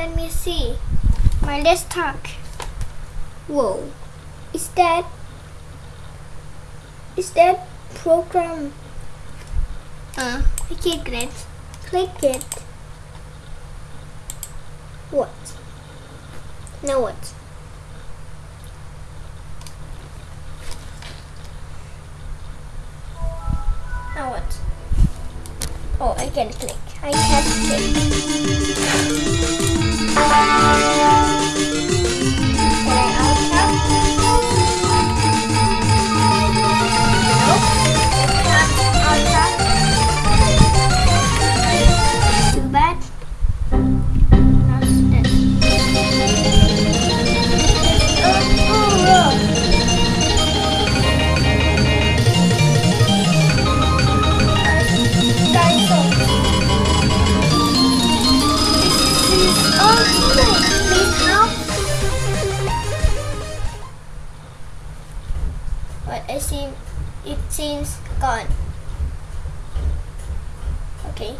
let me see my desktop. Whoa, is that is that program? Uh, I click it. Click it. What? Now what? Now what? Oh, I can click. I can click. But I see it seems gone. Okay.